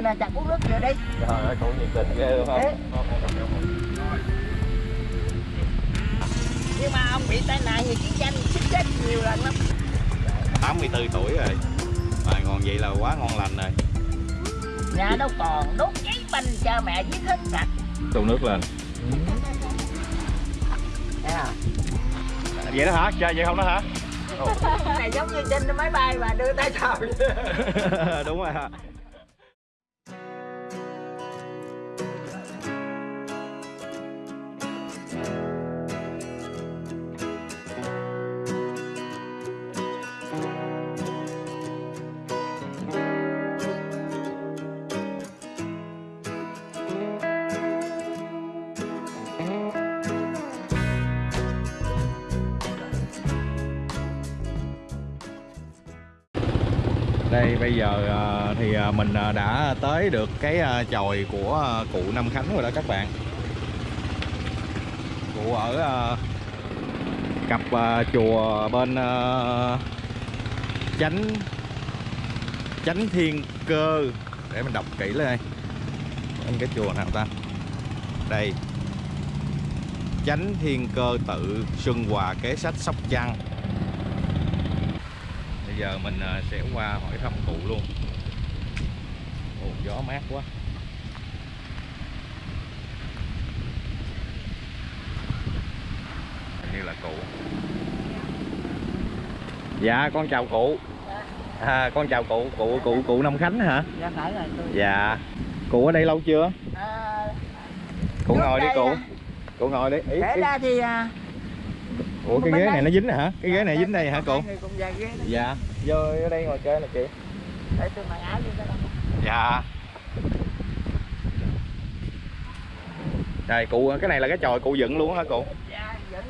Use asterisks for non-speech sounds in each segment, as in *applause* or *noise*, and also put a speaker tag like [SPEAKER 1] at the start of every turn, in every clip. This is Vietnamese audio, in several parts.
[SPEAKER 1] dừa nè chặt uống nước dừa đi.
[SPEAKER 2] Trời ơi cụ nhiệt tình ghê luôn không
[SPEAKER 1] nhưng mà ông bị tai nạn gì chiến tranh xích chết nhiều lần lắm.
[SPEAKER 2] 84 tuổi rồi. Mà còn vậy là quá ngon lành rồi.
[SPEAKER 1] Nhà đâu còn đốt cháy banh cha mẹ giết hết sạch.
[SPEAKER 2] Đổ nước lên.
[SPEAKER 1] Không?
[SPEAKER 2] vậy đó hả? Chơi vậy không đó hả?
[SPEAKER 1] Này giống như trên máy bay mà đưa tay chào *laughs*
[SPEAKER 2] đúng rồi hả đây, bây giờ ờ, thì ờ, mình ờ, đã tới được cái chòi của cụ Nam Khánh rồi đó các bạn. Cụ ở cặp chùa bên chánh chánh thiên cơ. Để mình đọc kỹ lên đây Bên cái chùa nào ta? Đây. Chánh thiên cơ tự xuân hòa kế sách sóc trăng giờ mình à, sẽ qua hỏi thăm cụ luôn. Ồ, gió mát quá. Hình như là cụ. Dạ con chào cụ. À, con chào cụ. Cụ cụ cụ Năm Khánh hả?
[SPEAKER 1] Dạ phải là tôi
[SPEAKER 2] dạ. Cụ ở đây lâu chưa?
[SPEAKER 1] À,
[SPEAKER 2] cụ ngồi đi cụ.
[SPEAKER 1] à.
[SPEAKER 2] cụ ngồi đi ý, ý.
[SPEAKER 1] ra thì à,
[SPEAKER 2] ủa cái ghế này nó dính hả? Cái ghế này dính đây hả
[SPEAKER 1] đó.
[SPEAKER 2] dạ. Vô ở đây ngồi chơi nè chị.
[SPEAKER 1] Để tôi mặc áo vô
[SPEAKER 2] dạ. Đây cụ cái này là cái chòi cụ dựng luôn hả cụ?
[SPEAKER 1] Dạ vẫn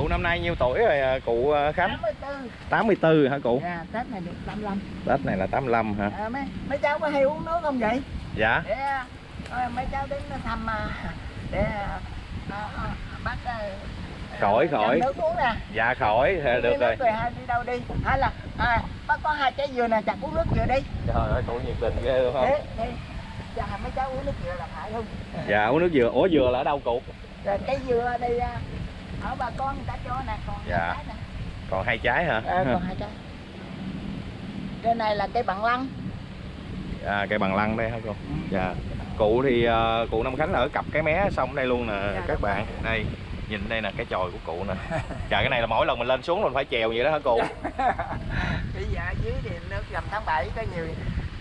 [SPEAKER 2] cụ năm nay nhiêu tuổi rồi à, cụ à, Khánh?
[SPEAKER 1] 84
[SPEAKER 2] 84 hả cụ?
[SPEAKER 1] Dạ tết này được 85
[SPEAKER 2] Tết này là 85 hả?
[SPEAKER 1] À, mấy mấy cháu có hay uống nước không vậy?
[SPEAKER 2] Dạ.
[SPEAKER 1] Để à, mấy cháu đến thăm để bác à,
[SPEAKER 2] Khỏi, khỏi.
[SPEAKER 1] nước uống nè.
[SPEAKER 2] Dạ khỏi thì
[SPEAKER 1] Đi
[SPEAKER 2] được rồi.
[SPEAKER 1] hai đi đâu đi. Hay là à, bác có hai trái dừa nè chặt uống nước dừa đi.
[SPEAKER 2] Trời ơi cụ nhiệt tình ghê luôn không?
[SPEAKER 1] Thế thế cho mấy cháu uống nước dừa là phải không?
[SPEAKER 2] Dạ uống nước dừa. Ủa dừa là ở đâu cụ?
[SPEAKER 1] Rồi cây dừa đây ở bà con người ta cho nè còn
[SPEAKER 2] Dạ.
[SPEAKER 1] hai trái nè
[SPEAKER 2] còn hai trái hả?
[SPEAKER 1] Ờ, còn hai trái. Cái này là cây bằng lăng.
[SPEAKER 2] À, cây bằng lăng đây hả cô? Dạ. Cụ thì à, cụ Năm Khánh ở cặp cái mé xong đây luôn nè
[SPEAKER 1] Dạ,
[SPEAKER 2] các bạn. Đây nhìn đây nè cái chòi của cụ nè. Dạ cái này là mỗi lần mình lên xuống mình phải chèo vậy đó hả cụ? *laughs*
[SPEAKER 1] Bây giờ dưới thì nước gầm tháng 7 có nhiều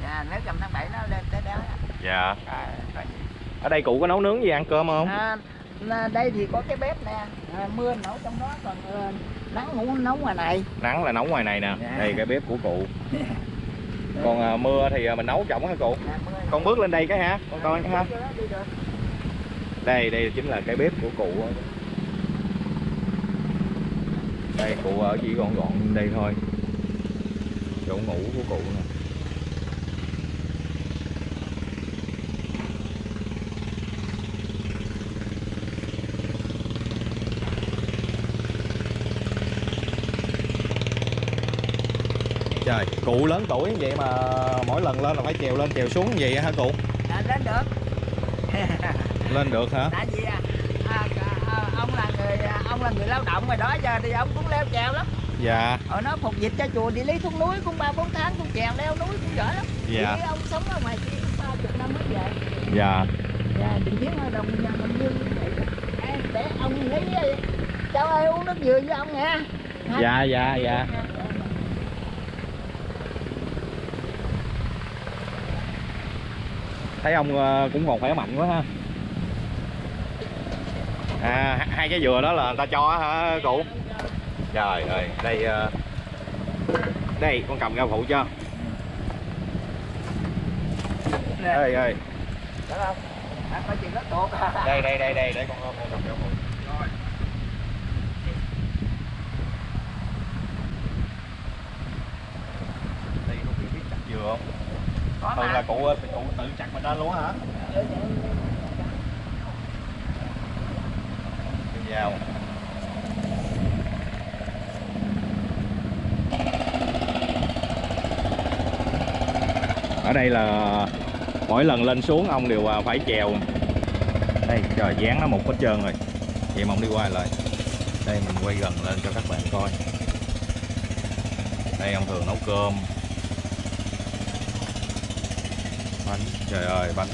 [SPEAKER 1] nhà nước gầm tháng 7 nó lên tới đó.
[SPEAKER 2] Dạ.
[SPEAKER 1] À,
[SPEAKER 2] ở đây cụ có nấu nướng gì ăn cơm không?
[SPEAKER 1] À, là đây thì có cái bếp nè. À, mưa nấu trong đó còn ờ, nắng ngủ nấu ngoài này.
[SPEAKER 2] Nắng là nấu ngoài này nè.
[SPEAKER 1] Dạ.
[SPEAKER 2] đây cái bếp của cụ. *laughs* Còn à, mưa thì à, mình nấu trỏng hả cụ?
[SPEAKER 1] Mưa.
[SPEAKER 2] Con bước lên đây cái ha con coi cái ha đây đây chính là cái bếp của cụ đây cụ ở chỉ gọn gọn đây thôi. Chỗ ngủ của cụ nè trời. Cụ lớn tuổi vậy mà mỗi lần lên là phải trèo lên trèo xuống vậy hả cụ?
[SPEAKER 1] À, lên được. *laughs*
[SPEAKER 2] Lên được hả?
[SPEAKER 1] Tại vì à, à, à, ông là người à, ông là người lao động rồi đó giờ thì ông cũng leo trèo lắm.
[SPEAKER 2] Dạ.
[SPEAKER 1] Hồi nó phục dịch cho chùa đi lý xuống núi cũng ba bốn tháng cũng trèo leo núi cũng giỏi lắm.
[SPEAKER 2] Dạ.
[SPEAKER 1] Thì ông sống ở ngoài kia cũng ba chục năm mới về.
[SPEAKER 2] Dạ.
[SPEAKER 1] Dạ, đừng ở đồng nhà mình như vậy. Để ông lấy đi cháu ơi uống nước dừa với ông nha. Hả?
[SPEAKER 2] dạ dạ. Dạ thấy ông ờ, cũng còn khỏe mạnh quá ha. À hai cái dừa đó là người ta cho hả cụ? Trời ơi đây ờ, đây con cầm ra phụ cho ơi
[SPEAKER 1] tốt
[SPEAKER 2] đây đây đây đây để con con cầm ra phụ thường là cụ cụ tự chặt mình lên luôn hả? Vào. Ở đây là mỗi lần lên xuống ông đều à, phải chèo. Đây trời dán nó một hết trơn rồi. Vậy mà ông đi qua lại. Đây mình quay gần lên cho các bạn coi. Đây ông thường nấu cơm. Bánh trời ơi bánh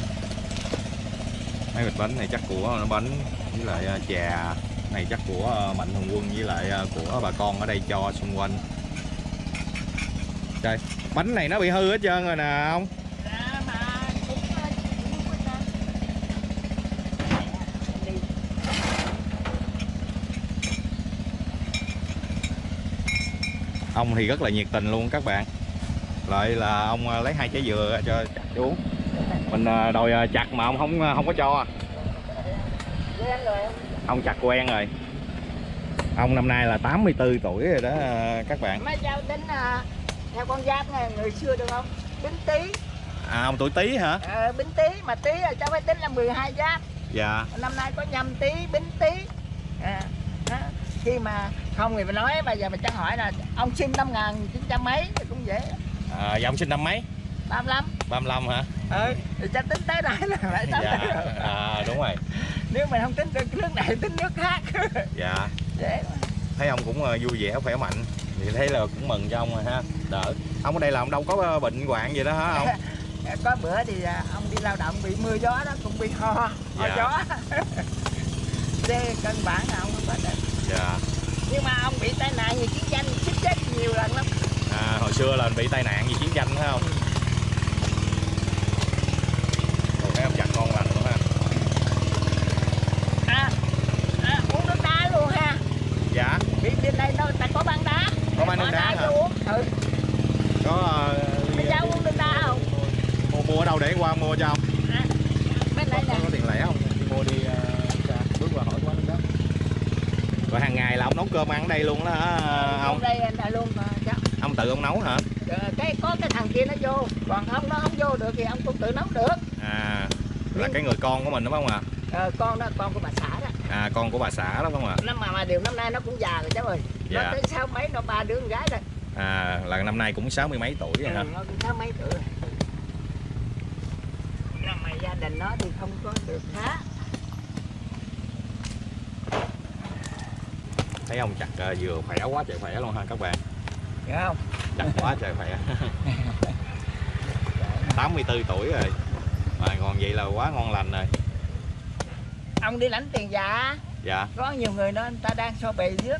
[SPEAKER 2] mấy bịch bánh này chắc của nó bánh với lại à, trà này chắc của à, mạnh thường quân với lại à, của bà con ở đây cho xung quanh đây bánh này nó bị hư hết trơn rồi nè ông
[SPEAKER 1] À, mà cũng, cũng có sao. Đi.
[SPEAKER 2] ông thì rất là nhiệt tình luôn các bạn lại là ông à, lấy hai trái dừa cho chặt uống mình à, đòi à, chặt mà ông không không có cho ông chặt quen rồi ông năm nay là 84 tuổi rồi đó các bạn
[SPEAKER 1] Mấy cháu tính theo con giáp này người xưa được không? Bính tý.
[SPEAKER 2] à ông tuổi tý hả
[SPEAKER 1] Ờ, bính tý mà tý là cháu phải tính là 12 giáp.
[SPEAKER 2] dạ
[SPEAKER 1] Năm nay có nhâm tý, bính tý. À, đó. Khi mà không thì mình nói bây giờ mình chắc hỏi là ông sinh năm 1900 mấy thì cũng dễ.
[SPEAKER 2] À, dạ ông sinh năm mấy?
[SPEAKER 1] 35.
[SPEAKER 2] 35 hả?
[SPEAKER 1] Ừ, thì chắc tính tới đây là lại *laughs* tới
[SPEAKER 2] dạ
[SPEAKER 1] rồi.
[SPEAKER 2] à, đúng rồi.
[SPEAKER 1] Nếu mình không tính được nước này tính nước khác. *laughs*
[SPEAKER 2] dạ.
[SPEAKER 1] Dễ
[SPEAKER 2] thấy ông cũng à, vui vẻ khỏe mạnh. Thì thấy là cũng mừng cho ông rồi ha. Đỡ. Ông ở đây là ông đâu có à, bệnh hoạn gì đó hả ông? *laughs*
[SPEAKER 1] Có bữa thì à, ông đi lao động bị mưa gió đó cũng bị ho ho
[SPEAKER 2] Dạ.
[SPEAKER 1] gió. Thế cân bản là ông không có được.
[SPEAKER 2] Dạ.
[SPEAKER 1] Nhưng mà ông bị tai nạn vì chiến tranh chết chết nhiều lần lắm
[SPEAKER 2] à, hồi xưa là bị tai nạn vì chiến tranh phải không? Ồ, thấy ông chặt ngon lành luôn ha.
[SPEAKER 1] À, à uống nước đá luôn ha.
[SPEAKER 2] Dạ.
[SPEAKER 1] Bị bên đây nó ta có băng đá.
[SPEAKER 2] Có bán nước
[SPEAKER 1] Bỏ
[SPEAKER 2] đá hả?
[SPEAKER 1] uống. Ừ.
[SPEAKER 2] Có
[SPEAKER 1] mấy cháu uống nước đá không?
[SPEAKER 2] Mua mua ở đâu để qua mua cho ông?
[SPEAKER 1] À, bên đây
[SPEAKER 2] có,
[SPEAKER 1] nè.
[SPEAKER 2] có tiền lẻ không? Đi mua đi uh, bước qua hỏi quán đó. Rồi hàng ngày là ông nấu cơm ăn ở đây luôn đó hả
[SPEAKER 1] Uống
[SPEAKER 2] ông.
[SPEAKER 1] đây anh ta luôn mà
[SPEAKER 2] ông tự ông nấu hả?
[SPEAKER 1] Ờ, cái có cái thằng kia nó vô còn ông nó không vô được thì ông cũng tự nấu được.
[SPEAKER 2] À là cái người con của mình đúng không ạ?
[SPEAKER 1] Ờ, con đó con của bà xã đó.
[SPEAKER 2] À con của bà xã đó không ạ?
[SPEAKER 1] Năm mà mà điều năm nay nó cũng già rồi cháu ơi.
[SPEAKER 2] Dạ.
[SPEAKER 1] nó tới sáu mấy nó ba đứa con gái rồi.
[SPEAKER 2] À là năm nay cũng sáu mươi mấy tuổi rồi hả?
[SPEAKER 1] Ừ, nó cũng sáu mấy tuổi rồi. Năm mà gia đình nó thì không có được khá
[SPEAKER 2] thấy ông chặt ờ, vừa khỏe quá trời khỏe luôn ha các bạn
[SPEAKER 1] hiểu không?
[SPEAKER 2] Chặt quá trời khỏe *laughs* 84 tuổi rồi. Mà còn vậy là quá ngon lành rồi.
[SPEAKER 1] Ông đi lãnh tiền giả.
[SPEAKER 2] Dạ.
[SPEAKER 1] Có nhiều người đó người ta đang so bì trước.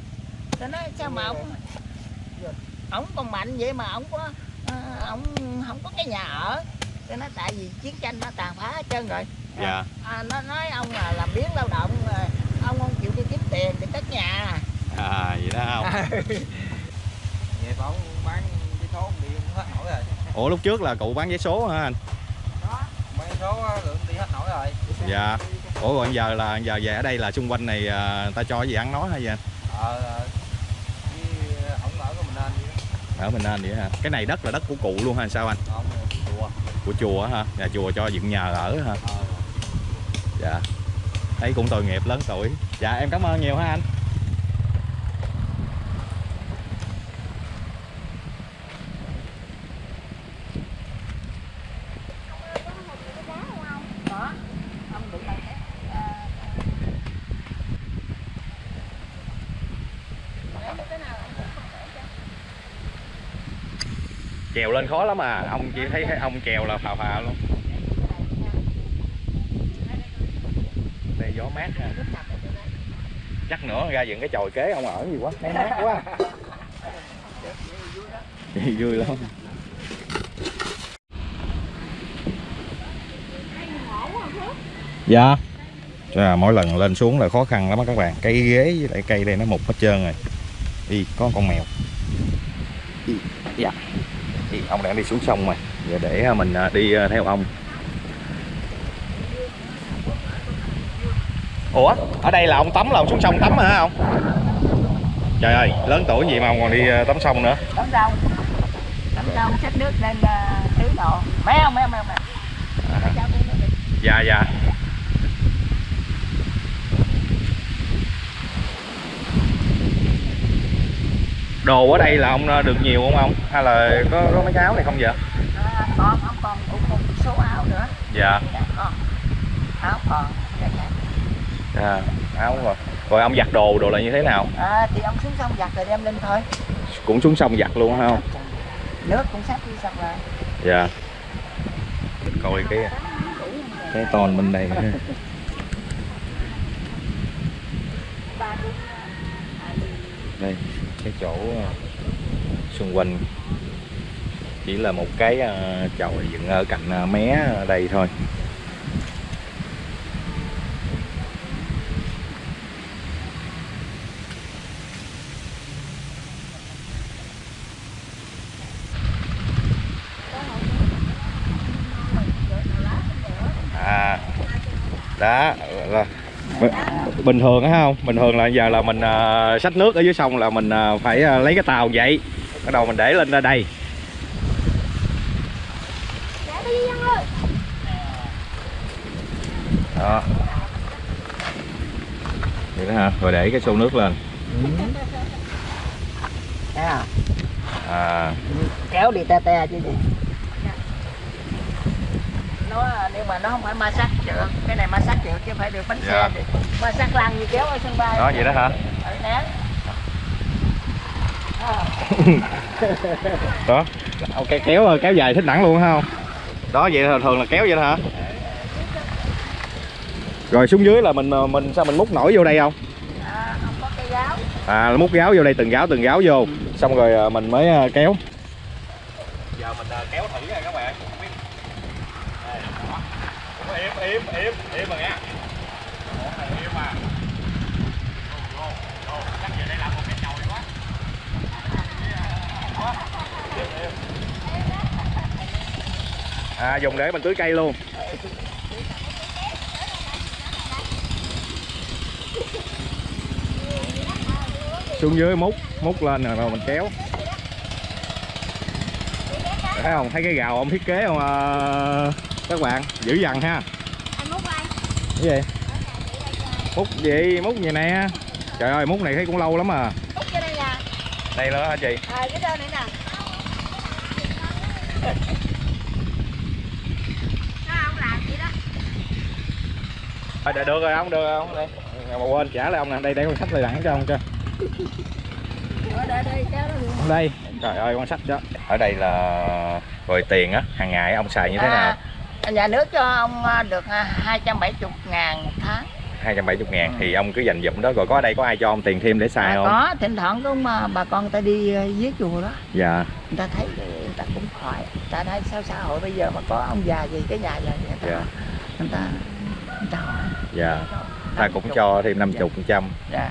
[SPEAKER 1] Tôi nói sao mà ông ông còn mạnh vậy mà ông có ờ, ông không có cái nhà ở. Tôi nói tại vì chiến tranh nó tàn phá hết trơn rồi.
[SPEAKER 2] Dạ.
[SPEAKER 1] À, nó nói ông là làm biến lao động ông không chịu đi kiếm tiền để cất nhà.
[SPEAKER 2] À vậy đó không *laughs*
[SPEAKER 3] Bảo bán cái số đi không hết nổi rồi.
[SPEAKER 2] Ủa lúc trước là cụ bán vé số hả anh?
[SPEAKER 1] Đó
[SPEAKER 3] Bán số á, lượng đi hết nổi rồi.
[SPEAKER 2] Dạ. Ủa rồi giờ là giờ về ở đây là xung quanh này người ta cho gì ăn nói hay gì anh?
[SPEAKER 3] Ờ ờ, Với ổng ở của mình nên vậy đó.
[SPEAKER 2] Ở mình nên vậy hả? Cái này đất là đất của cụ luôn hay sao anh?
[SPEAKER 3] Ổng chùa.
[SPEAKER 2] Của chùa hả? Nhà chùa cho dựng nhờ ở hả?
[SPEAKER 3] Ờ.
[SPEAKER 2] Dạ. Thấy cũng tội nghiệp lớn tuổi. Dạ em cảm ơn nhiều ha anh
[SPEAKER 1] đó ông đụng bằng cái à, lấy mấy cái nào ông cũng không để cho.
[SPEAKER 2] Chèo lên khó lắm à. Ông chỉ thấy thấy ông chèo là phà phà luôn. Đây gió mát ha. Chắc nữa ra dựng cái chòi kế ông ở gì quá. Thấy mát quá. Vui lắm. Dạ. À, mỗi lần lên xuống là khó khăn lắm các bạn. Cây ghế với lại cây đây nó mục hết trơn rồi. Đi có con mèo. Dạ Ý, ông đang đi xuống sông rồi. Giờ để mình à, đi à, theo ông. Ủa ở đây là ông tắm là ông xuống sông tắm hả ông? Trời ơi lớn tuổi gì mà ông còn đi à, tắm sông nữa?
[SPEAKER 1] Tắm rau. Tắm rau xách nước lên à, tưới đồ.
[SPEAKER 2] À,
[SPEAKER 1] Cháu cũng được.
[SPEAKER 2] dạ dạ đồ ở đây là ông à, được nhiều không ông? Hay là có, có mấy cái áo này không vậy?
[SPEAKER 1] À, con ông còn cũng một số áo nữa.
[SPEAKER 2] Dạ.
[SPEAKER 1] Dạ áo còn dạ, dạ.
[SPEAKER 2] à, áo rồi. Rồi ông giặt đồ đồ là như thế nào?
[SPEAKER 1] À, thì ông xuống sông giặt rồi đem lên thôi.
[SPEAKER 2] Cũng xuống sông giặt luôn phải không?
[SPEAKER 1] Nước cũng sắp đi xong rồi.
[SPEAKER 2] Dạ. Coi cái cái ton bên đây. Ha. đây cái chỗ ờ, xung quanh. Chỉ là một cái ờ, chòi dựng ở cạnh ờ, mé ở đây thôi. À đó là bình thường á không? Bình thường là giờ là mình uh, xách nước ở dưới sông là mình ờ, phải ờ, lấy cái tàu vậy. Bắt đầu mình để lên ra đây. Đó. Vậy đó hả? Rồi để cái xô nước lên.
[SPEAKER 1] Không?
[SPEAKER 2] à.
[SPEAKER 1] Kéo đi te te chứ gì nó nếu mà nó không phải ma sát được cái này ma sát được chứ phải được bánh
[SPEAKER 2] Dạ.
[SPEAKER 1] xe thì ma sát lăn như kéo ở sân bay.
[SPEAKER 2] Đó vậy đó hả?
[SPEAKER 1] Ở. À, *laughs*
[SPEAKER 2] đó. Ok kéo kéo dài thích đẳng luôn không? Đó vậy thường thường là kéo vậy đó hả? Rồi xuống dưới là mình ờ, mình sao mình múc nổi vô đây không?
[SPEAKER 1] À, không có cây gáo.
[SPEAKER 2] À múc gáo vô đây từng gáo từng gáo vô. Xong rồi ờ, mình mới ờ, kéo giờ mình ờ, kéo thử nha các bạn không biết Đây, đó. Cũng im im im im mà nha Ủa, này im mà Vô, vô, vô. chắc giờ đây làm một cái chồi quá à dùng để mình tưới cây luôn. Xuống dưới múc múc lên rồi rồi mình kéo. Thấy không? Thấy cái gào ông thiết kế không à, các bạn? Dữ dằn ha cái gì? Múc gì? Múc gì nè? Trời ơi múc này thấy cũng lâu lắm à.
[SPEAKER 4] Múc cho đây nè.
[SPEAKER 2] Đây nữa hả chị?
[SPEAKER 4] À, cái đơn này nè. Đó, ông làm vậy đó?
[SPEAKER 2] À, được được rồi ông được rồi ông đây. Mà quên trả lại ông nè. Đây để con sách lại đẳng cho ông cho
[SPEAKER 1] ở đây đây kéo nó luôn.
[SPEAKER 2] Đây. Trời ơi con sách đó. Ở đây là rồi tiền á hàng ngày ông xài như thế nào?
[SPEAKER 1] À, nhà nước cho ông à, được à, 270 ngàn một tháng.
[SPEAKER 2] 270 ngàn thì ông cứ dành dụm đó rồi có ở đây có ai cho ông tiền thêm để xài
[SPEAKER 1] à,
[SPEAKER 2] không?
[SPEAKER 1] có thỉnh thoảng có mà bà con ta đi dưới chùa đó.
[SPEAKER 2] Dạ.
[SPEAKER 1] Người ta thấy người ta cũng hỏi người ta thấy sao xã hội bây giờ mà có ông già gì cái nhà gì người ta
[SPEAKER 2] Dạ.
[SPEAKER 1] người ta người ta hỏi.
[SPEAKER 2] Dạ. Ta cũng cho thêm 50 phần trăm.
[SPEAKER 1] Dạ.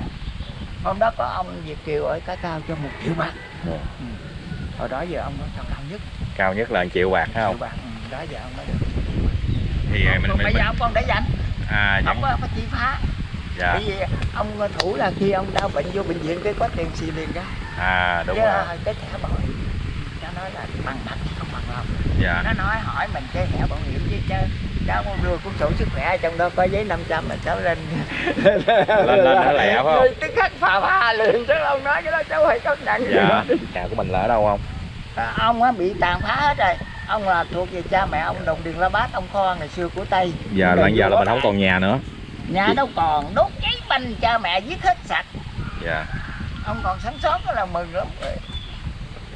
[SPEAKER 1] Hôm đó có ông Việt Kiều ở cái cao cho một triệu bạc.
[SPEAKER 2] Dạ.
[SPEAKER 1] ừ. hồi đó giờ ông nó cao nhất.
[SPEAKER 2] Cao nhất là 1 triệu bạc phải
[SPEAKER 1] triệu
[SPEAKER 2] không
[SPEAKER 1] bạc ừ. đó giờ ông mới được
[SPEAKER 2] thì mình
[SPEAKER 1] còn
[SPEAKER 2] mình,
[SPEAKER 1] bây
[SPEAKER 2] mình
[SPEAKER 1] giờ ông còn để dành
[SPEAKER 2] à
[SPEAKER 1] ông có, có chi phá.
[SPEAKER 2] Dạ.
[SPEAKER 1] Bởi vì ông thủ là khi ông đau bệnh vô bệnh viện cái có tiền xì liền ra
[SPEAKER 2] à đúng
[SPEAKER 1] chứ
[SPEAKER 2] rồi.
[SPEAKER 1] là cái thẻ bảo hiểm nó nói là bằng mặt không bằng lòng
[SPEAKER 2] dạ.
[SPEAKER 1] Nó nói hỏi mình cái thẻ bảo hiểm chứ chứ. Cháu không đưa cuốn sổ sức khỏe trong đó có giấy 500 mà cháu lên
[SPEAKER 2] lên lên nó lẹ phải không?
[SPEAKER 1] Tức khắc phà pha liền chứ ông nói cái đó cháu phải cất nặng
[SPEAKER 2] dạ. Nhà của mình là ở đâu không?
[SPEAKER 1] À, ông á bị tàn phá hết rồi ông là thuộc về cha mẹ ông đồng điền la bát ông kho ngày xưa của tây.
[SPEAKER 2] Giờ là giờ là mình không còn nhà nữa.
[SPEAKER 1] Nhà đâu còn đốt cháy banh cha mẹ giết hết sạch.
[SPEAKER 2] Dạ.
[SPEAKER 1] Ông còn sống sót đó là mừng lắm.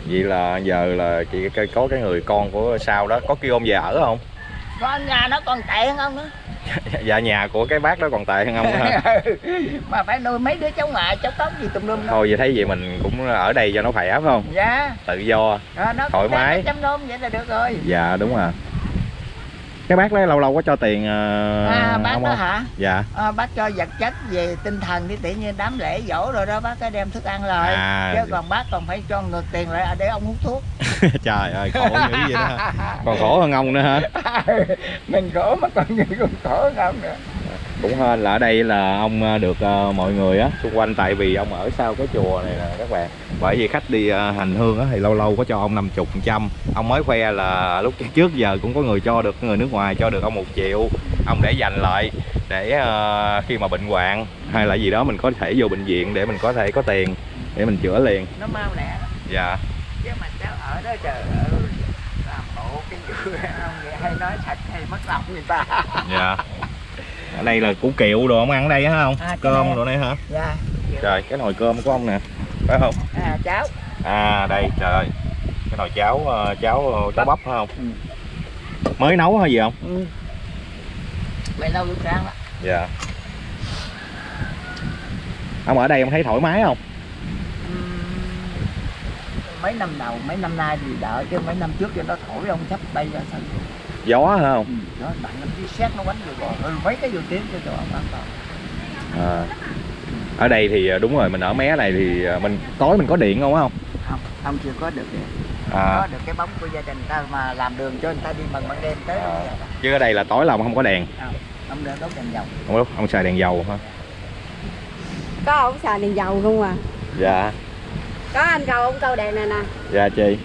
[SPEAKER 2] Vậy là giờ là chị có cái người con của sau đó có kêu ông về ở không?
[SPEAKER 1] Con nhà nó còn tệ hơn ông nữa
[SPEAKER 2] dạ nhà của cái bác đó còn tệ hơn ông hả? *laughs*
[SPEAKER 1] Mà phải nuôi mấy đứa cháu ngoại cháu tóc gì tùm lum
[SPEAKER 2] thôi vậy thấy vậy mình cũng ở đây cho nó khỏe phải không?
[SPEAKER 1] Dạ.
[SPEAKER 2] Tự do
[SPEAKER 1] à, nó
[SPEAKER 2] Thoải mái.
[SPEAKER 1] chăm nom vậy là được rồi.
[SPEAKER 2] Dạ đúng rồi cái bác đó lâu lâu có cho tiền uh,
[SPEAKER 1] à bác
[SPEAKER 2] ông
[SPEAKER 1] đó
[SPEAKER 2] không?
[SPEAKER 1] hả?
[SPEAKER 2] Dạ.
[SPEAKER 1] À, bác cho vật chất về tinh thần thì tự nhiên đám lễ dỗ rồi đó bác cái đem thức ăn lời
[SPEAKER 2] À.
[SPEAKER 1] chứ còn bác còn phải cho ngược tiền lại để ông hút thuốc. *laughs*
[SPEAKER 2] Trời ơi khổ dữ vậy đó. Còn khổ hơn ông nữa hả? *laughs*
[SPEAKER 1] Mình khổ mà còn người còn khổ hơn ông nữa
[SPEAKER 2] cũng hên là ở đây là ông ờ, được ờ, mọi người á. Xung quanh tại vì ông ở sau cái chùa này nè các bạn. Bởi vì khách đi ờ, hành hương á thì lâu lâu có cho ông 50 phần trăm. Ông mới khoe là lúc trước giờ cũng có người cho được người nước ngoài cho được ông một triệu. Ông để dành lại để khi mà bệnh hoạn hay là gì đó mình có thể vô bệnh viện để mình có thể có tiền để mình chữa liền.
[SPEAKER 1] Nó mau lẹ.
[SPEAKER 2] Dạ.
[SPEAKER 1] Chứ mà cháu ở đó chờ ở làm Ủa, cái *laughs* ông vậy hay nói thật hay mất lòng người ta.
[SPEAKER 2] Dạ ở đây là củ kiệu đồ ông ăn ở đây hả không?
[SPEAKER 1] À, cái
[SPEAKER 2] cơm đồ này hả?
[SPEAKER 1] Dạ.
[SPEAKER 2] Trời cái nồi cơm của ông nè. Phải không?
[SPEAKER 1] À, cháu
[SPEAKER 2] à đây trời. Cái nồi cháo ờ, cháo ờ, cháo bắp phải không?
[SPEAKER 1] Ừ.
[SPEAKER 2] mới nấu hay gì không?
[SPEAKER 1] Ừ. vậy đâu lúc sáng đó
[SPEAKER 2] dạ. Ông ở đây ông thấy thoải mái không?
[SPEAKER 1] Mấy năm đầu mấy năm nay thì đỡ chứ mấy năm trước cho nó thổi ông sắp bay ra sân.
[SPEAKER 2] Gió hả không?
[SPEAKER 1] Ừ, đó bạn năm chiếc xét nó quánh ừ, mấy cái vô tiếng cho ông an toàn
[SPEAKER 2] à. ở đây thì ờ, đúng rồi mình ở mé này thì ờ, mình tối mình có điện không không?
[SPEAKER 1] Không ông chưa có được cái
[SPEAKER 2] à,
[SPEAKER 1] có được cái bóng của gia đình ta mà làm đường cho người ta đi bằng ban đêm tới
[SPEAKER 2] À. chứ ở đây là tối là ông không có đèn.
[SPEAKER 1] Ông đỡ đốt đèn dầu.
[SPEAKER 2] Ông đốt ông xài đèn dầu hả?
[SPEAKER 4] Có ông xài đèn dầu không à.
[SPEAKER 2] Dạ.
[SPEAKER 4] Có anh cầu ông câu đèn này nè.
[SPEAKER 2] Dạ chị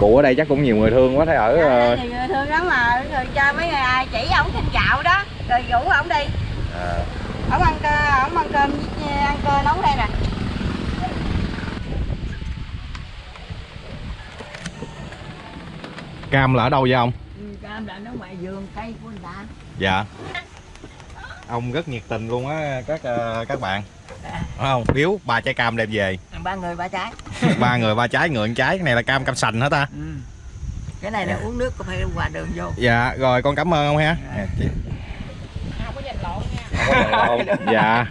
[SPEAKER 2] cụ ở đây chắc cũng nhiều người thương quá thấy ở ờ,
[SPEAKER 4] thì người thương lắm mà. Rồi cho mấy người ai chỉ ổng xin gạo đó. Rồi rủ ổng đi.
[SPEAKER 2] À,
[SPEAKER 4] ổng ăn cơ ổng ăn cơm với- ăn cơ nấu đây nè.
[SPEAKER 2] Cam là ở đâu vậy ông?
[SPEAKER 1] Ừ, cam đã nó ngoài vườn cây của người ta.
[SPEAKER 2] Dạ. Ông rất nhiệt tình luôn á các ờ, các bạn. Phải không? Biếu ba trái cam đem về.
[SPEAKER 1] Ba người ba trái
[SPEAKER 2] ba người ba trái người trái. Cái này là cam cam sành hả ta?
[SPEAKER 1] Ừ. cái này là uống nước có phải qua đường vô?
[SPEAKER 2] Dạ rồi con cảm ơn ông ha.
[SPEAKER 1] Dạ.
[SPEAKER 2] Dạ, chị.
[SPEAKER 4] không có giành lộn nha.
[SPEAKER 2] Không có giận lộn. dạ.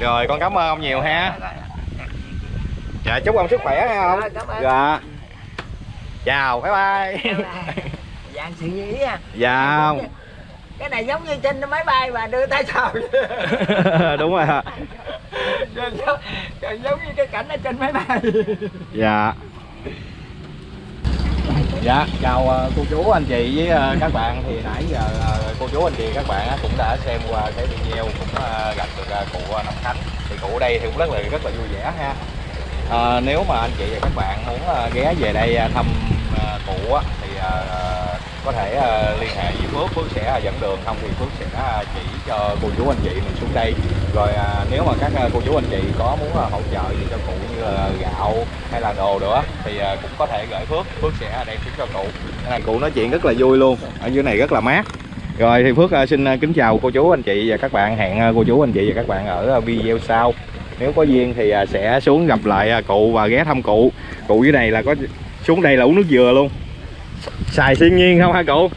[SPEAKER 2] Rồi con cảm ơn ông nhiều ha. Dạ chúc ông sức khỏe ha ông.
[SPEAKER 1] Ơn.
[SPEAKER 2] dạ. Chào bye bye.
[SPEAKER 1] Dạng sự như ý à.
[SPEAKER 2] Dạ.
[SPEAKER 1] Cái này giống như trên máy bay mà đưa tay chào. *laughs*
[SPEAKER 2] Đúng rồi. ạ
[SPEAKER 1] rồi giống, giống như cái cảnh ở trên máy bay.
[SPEAKER 2] Dạ. Dạ chào ờ, cô chú anh chị với ờ, các bạn. Thì nãy giờ ờ, cô chú anh chị các bạn cũng đã xem qua cái video cũng gặp được cụ Nam Khánh. Thì cụ ở đây thì cũng rất là rất là vui vẻ ha. À, nếu mà anh chị và các bạn muốn ghé về đây thăm cụ thì có thể liên hệ với Phước Phước sẽ à, dẫn đường không thì Phước sẽ à, chỉ cho cô chú anh chị mình xuống đây. Rồi à, nếu mà các à, cô chú anh chị có muốn hỗ trợ gì cho cụ như là gạo hay là đồ nữa thì à, cũng có thể gửi Phước. Phước sẽ đem xuống cho cụ. Cái này cụ nói chuyện rất là vui luôn ở dưới này rất là mát. Rồi thì Phước xin kính chào cô chú anh chị và các bạn hẹn cô chú anh chị và các bạn ở video sau. Nếu có duyên thì sẽ xuống gặp lại cụ và ghé thăm cụ. Cụ dưới này là có xuống đây là uống nước dừa luôn. Xài thiên nhiên không hả cụ?